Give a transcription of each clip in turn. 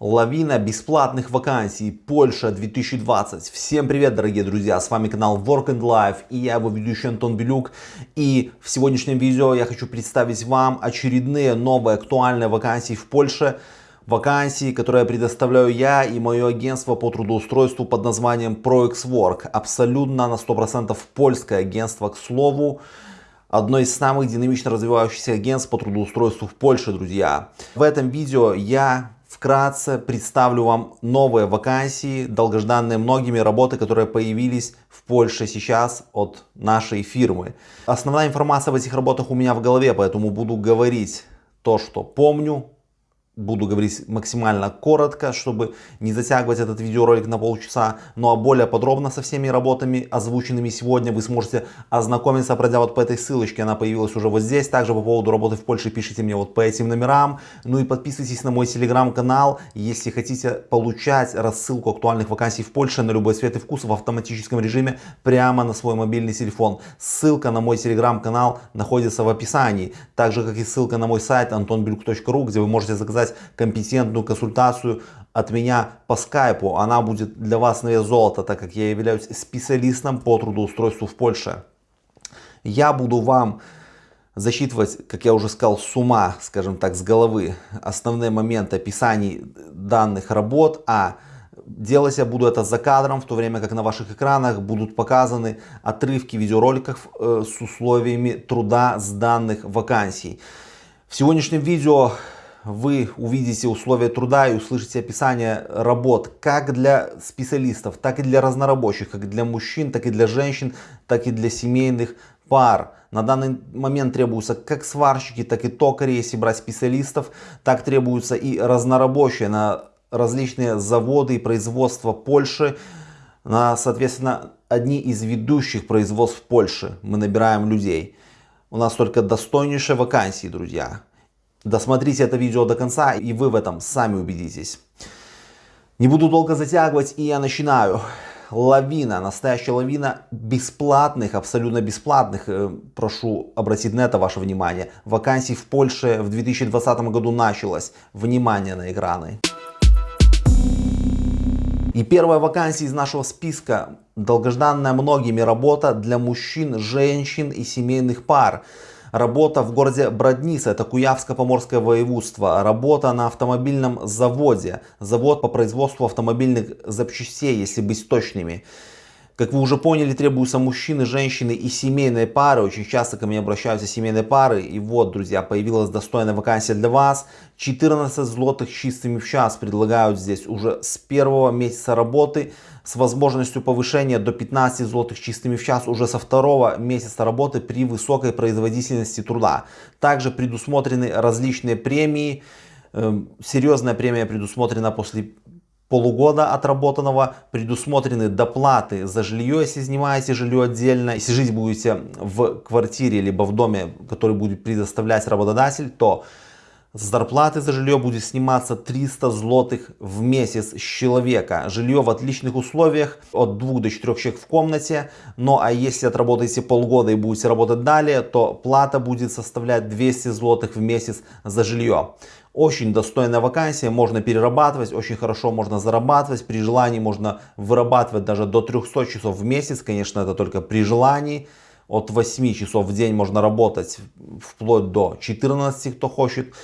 Лавина бесплатных вакансий Польша 2020. Всем привет, дорогие друзья! С вами канал Work and Life и я его ведущий Антон Белюк. И в сегодняшнем видео я хочу представить вам очередные новые актуальные вакансии в Польше. Вакансии, которые предоставляю я и мое агентство по трудоустройству под названием ProXWork. Абсолютно на 100% польское агентство, к слову одно из самых динамично развивающихся агентств по трудоустройству в Польше, друзья. В этом видео я Вкратце представлю вам новые вакансии, долгожданные многими работы, которые появились в Польше сейчас от нашей фирмы. Основная информация в этих работах у меня в голове, поэтому буду говорить то, что помню, буду говорить максимально коротко, чтобы не затягивать этот видеоролик на полчаса. Ну а более подробно со всеми работами, озвученными сегодня, вы сможете ознакомиться, пройдя вот по этой ссылочке. Она появилась уже вот здесь. Также по поводу работы в Польше пишите мне вот по этим номерам. Ну и подписывайтесь на мой телеграм-канал, если хотите получать рассылку актуальных вакансий в Польше на любой цвет и вкус в автоматическом режиме прямо на свой мобильный телефон. Ссылка на мой телеграм-канал находится в описании. Так же, как и ссылка на мой сайт antonbeluk.ru, где вы можете заказать заказать компетентную консультацию от меня по скайпу. Она будет для вас на вес золота, так как я являюсь специалистом по трудоустройству в Польше. Я буду вам засчитывать, как я уже сказал, с ума, скажем так, с головы основные моменты описаний данных работ, а делать я буду это за кадром, в то время как на ваших экранах будут показаны отрывки видеороликов э, с условиями труда с данных вакансий. В сегодняшнем видео вы увидите условия труда и услышите описание работ как для специалистов, так и для разнорабочих, как для мужчин, так и для женщин, так и для семейных пар. На данный момент требуются как сварщики, так и токари, если брать специалистов, так требуются и разнорабочие на различные заводы и производства Польши, на, соответственно, одни из ведущих производств Польши мы набираем людей. У нас только достойнейшие вакансии, друзья. Досмотрите это видео до конца, и вы в этом сами убедитесь. Не буду долго затягивать, и я начинаю. Лавина, настоящая лавина бесплатных, абсолютно бесплатных, э, прошу обратить на это ваше внимание, вакансий в Польше в 2020 году началось. Внимание на экраны. И первая вакансия из нашего списка, долгожданная многими работа для мужчин, женщин и семейных пар. Работа в городе Бродница, это Куявско-Поморское воеводство. Работа на автомобильном заводе. Завод по производству автомобильных запчастей, если быть точными. Как вы уже поняли, требуются мужчины, женщины и семейные пары. Очень часто ко мне обращаются семейные пары. И вот, друзья, появилась достойная вакансия для вас. 14 злотых чистыми в час предлагают здесь уже с первого месяца работы. С возможностью повышения до 15 злотых чистыми в час уже со второго месяца работы при высокой производительности труда. Также предусмотрены различные премии. Эм, серьезная премия предусмотрена после полугода отработанного предусмотрены доплаты за жилье, если снимаете жилье отдельно. Если жить будете в квартире, либо в доме, который будет предоставлять работодатель, то с зарплаты за жилье будет сниматься 300 злотых в месяц с человека. Жилье в отличных условиях, от 2 до 4 человек в комнате. Ну а если отработаете полгода и будете работать далее, то плата будет составлять 200 злотых в месяц за жилье. Очень достойная вакансия, можно перерабатывать, очень хорошо можно зарабатывать, при желании можно вырабатывать даже до 300 часов в месяц, конечно это только при желании. От 8 часов в день можно работать вплоть до 14, кто хочет.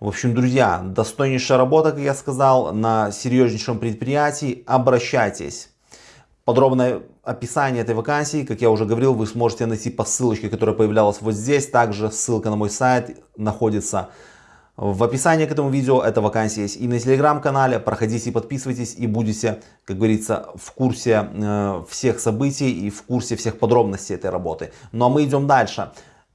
В общем, друзья, достойнейшая работа, как я сказал, на серьезнейшем предприятии. Обращайтесь. Подробное описание этой вакансии, как я уже говорил, вы сможете найти по ссылочке, которая появлялась вот здесь. Также ссылка на мой сайт находится в описании к этому видео эта вакансия есть и на телеграм-канале. Проходите, подписывайтесь и будете, как говорится, в курсе э, всех событий и в курсе всех подробностей этой работы. Ну а мы идем дальше.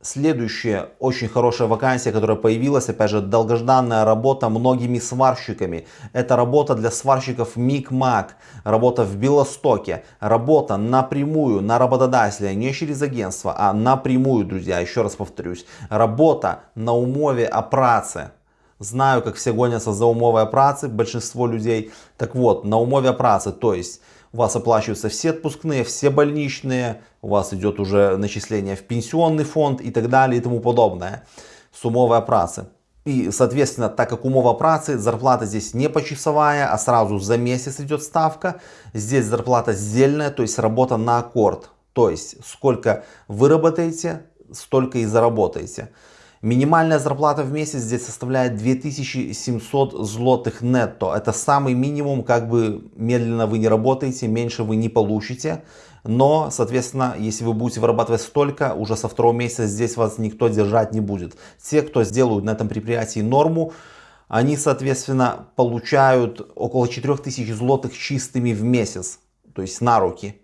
Следующая очень хорошая вакансия, которая появилась, опять же, долгожданная работа многими сварщиками. Это работа для сварщиков МИК-МАК, работа в Белостоке, работа напрямую на работодателя, не через агентство, а напрямую, друзья, еще раз повторюсь. Работа на умове о праце. Знаю, как все гонятся за умовой о праце, большинство людей. Так вот, на умове о праце, то есть у вас оплачиваются все отпускные, все больничные, у вас идет уже начисление в пенсионный фонд и так далее и тому подобное. Сумовая праца. И, соответственно, так как умова працы, зарплата здесь не почасовая, а сразу за месяц идет ставка. Здесь зарплата сдельная, то есть работа на аккорд. То есть, сколько вы работаете, столько и заработаете. Минимальная зарплата в месяц здесь составляет 2700 злотых нетто. Это самый минимум, как бы медленно вы не работаете, меньше вы не получите. Но, соответственно, если вы будете вырабатывать столько, уже со второго месяца здесь вас никто держать не будет. Те, кто сделают на этом предприятии норму, они, соответственно, получают около 4000 злотых чистыми в месяц, то есть на руки.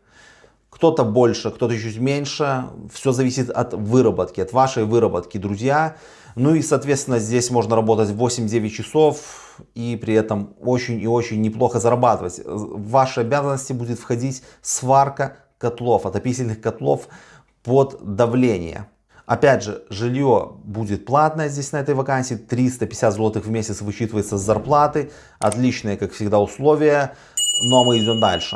Кто-то больше, кто-то чуть меньше. Все зависит от выработки, от вашей выработки, друзья. Ну и, соответственно, здесь можно работать 8-9 часов и при этом очень и очень неплохо зарабатывать. В ваши обязанности будет входить сварка котлов, отопительных котлов под давление. Опять же, жилье будет платное здесь на этой вакансии. 350 злотых в месяц вычитывается с зарплаты. Отличные, как всегда, условия. Но мы идем дальше.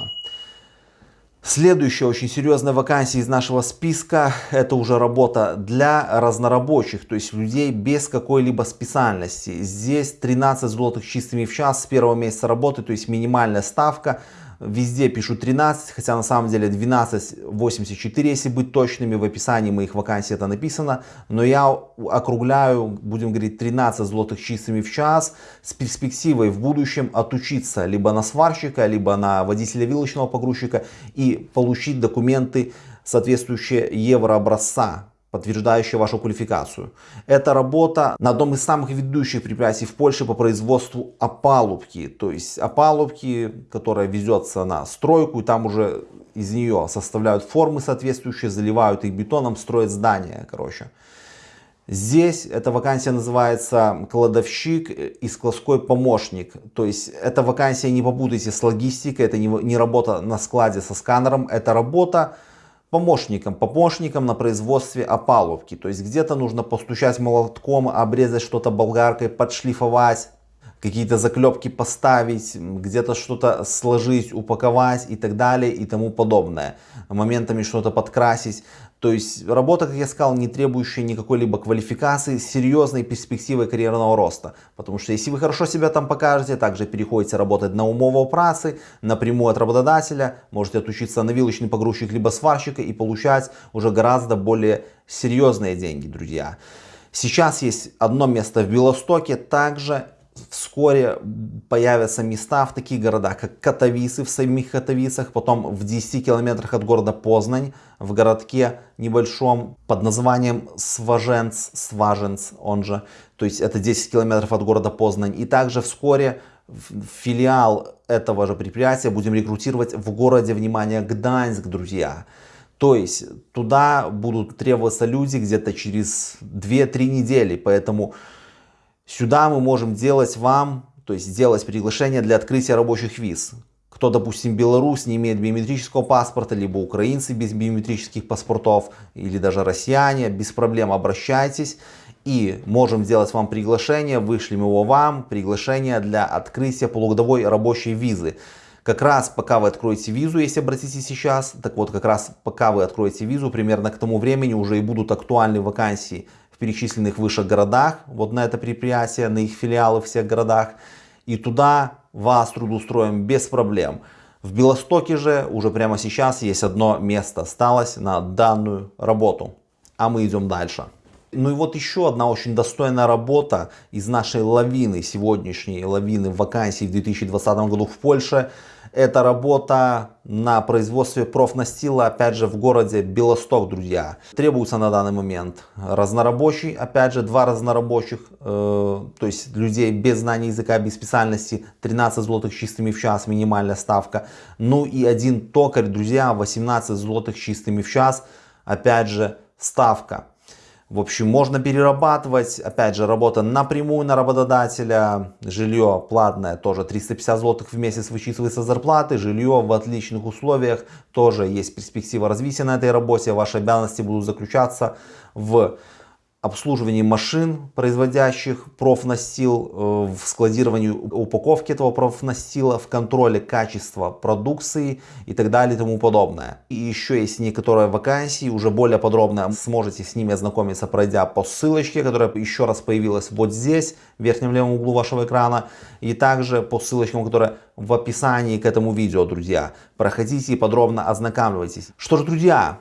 Следующая очень серьезная вакансия из нашего списка, это уже работа для разнорабочих, то есть людей без какой-либо специальности. Здесь 13 злотых чистыми в час с первого месяца работы, то есть минимальная ставка. Везде пишу 13, хотя на самом деле 12.84, если быть точными. В описании моих вакансий это написано. Но я округляю, будем говорить, 13 злотых чистыми в час с перспективой в будущем отучиться либо на сварщика, либо на водителя вилочного погрузчика и получить документы соответствующие еврообразца подтверждающая вашу квалификацию. Это работа на одном из самых ведущих предприятий в Польше по производству опалубки. То есть опалубки, которая везется на стройку, и там уже из нее составляют формы соответствующие, заливают их бетоном, строят здания, короче. Здесь эта вакансия называется кладовщик и складской помощник. То есть эта вакансия, не попутайте с логистикой, это не, не работа на складе со сканером, это работа помощником, помощником на производстве опалубки. То есть где-то нужно постучать молотком, обрезать что-то болгаркой, подшлифовать, какие-то заклепки поставить, где-то что-то сложить, упаковать и так далее и тому подобное. Моментами что-то подкрасить. То есть работа, как я сказал, не требующая никакой либо квалификации, серьезной перспективой карьерного роста. Потому что если вы хорошо себя там покажете, также переходите работать на умову працы, напрямую от работодателя, можете отучиться на вилочный погрузчик либо сварщика и получать уже гораздо более серьезные деньги, друзья. Сейчас есть одно место в Белостоке, также Вскоре появятся места в таких городах, как Катовисы в самих Катовицах, потом в 10 километрах от города Познань, в городке небольшом под названием Сваженц, Сваженц он же, то есть это 10 километров от города Познань. И также вскоре филиал этого же предприятия будем рекрутировать в городе, внимание, Гданьск, друзья. То есть туда будут требоваться люди где-то через 2-3 недели, поэтому Сюда мы можем делать вам, то есть сделать приглашение для открытия рабочих виз. Кто, допустим, белорус, не имеет биометрического паспорта, либо украинцы без биометрических паспортов, или даже россияне, без проблем обращайтесь. И можем сделать вам приглашение, вышлем его вам, приглашение для открытия полугодовой рабочей визы. Как раз пока вы откроете визу, если обратите сейчас, так вот как раз пока вы откроете визу, примерно к тому времени уже и будут актуальны вакансии перечисленных выше городах, вот на это предприятие, на их филиалы в всех городах. И туда вас трудоустроим без проблем. В Белостоке же уже прямо сейчас есть одно место осталось на данную работу. А мы идем дальше. Ну и вот еще одна очень достойная работа из нашей лавины, сегодняшней лавины вакансий в 2020 году в Польше. Это работа на производстве профнастила, опять же, в городе Белосток, друзья. Требуется на данный момент разнорабочий, опять же, два разнорабочих, э, то есть людей без знания языка, без специальности, 13 злотых чистыми в час, минимальная ставка. Ну и один токарь, друзья, 18 злотых чистыми в час, опять же, ставка. В общем, можно перерабатывать, опять же, работа напрямую на работодателя, жилье платное, тоже 350 злотых в месяц вычитывается зарплаты, жилье в отличных условиях, тоже есть перспектива развития на этой работе, ваши обязанности будут заключаться в обслуживании машин, производящих профнастил, э, в складировании упаковки этого профнастила, в контроле качества продукции и так далее и тому подобное. И еще есть некоторые вакансии, уже более подробно сможете с ними ознакомиться, пройдя по ссылочке, которая еще раз появилась вот здесь, в верхнем левом углу вашего экрана, и также по ссылочкам, которые в описании к этому видео, друзья. Проходите и подробно ознакомьтесь. Что ж, друзья,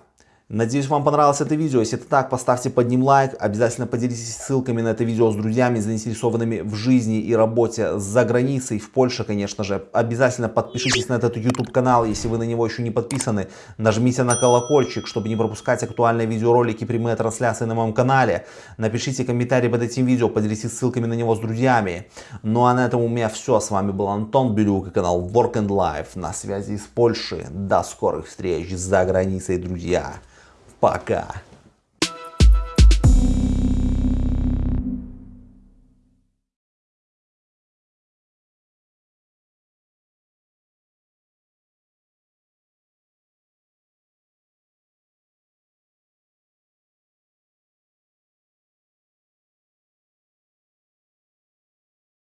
Надеюсь, вам понравилось это видео. Если это так, поставьте под ним лайк. Обязательно поделитесь ссылками на это видео с друзьями, заинтересованными в жизни и работе за границей, в Польше, конечно же. Обязательно подпишитесь на этот YouTube канал, если вы на него еще не подписаны. Нажмите на колокольчик, чтобы не пропускать актуальные видеоролики, прямые трансляции на моем канале. Напишите комментарий под этим видео, поделитесь ссылками на него с друзьями. Ну а на этом у меня все. С вами был Антон Белюк и канал Work and Life на связи из Польши. До скорых встреч за границей, друзья. Пока.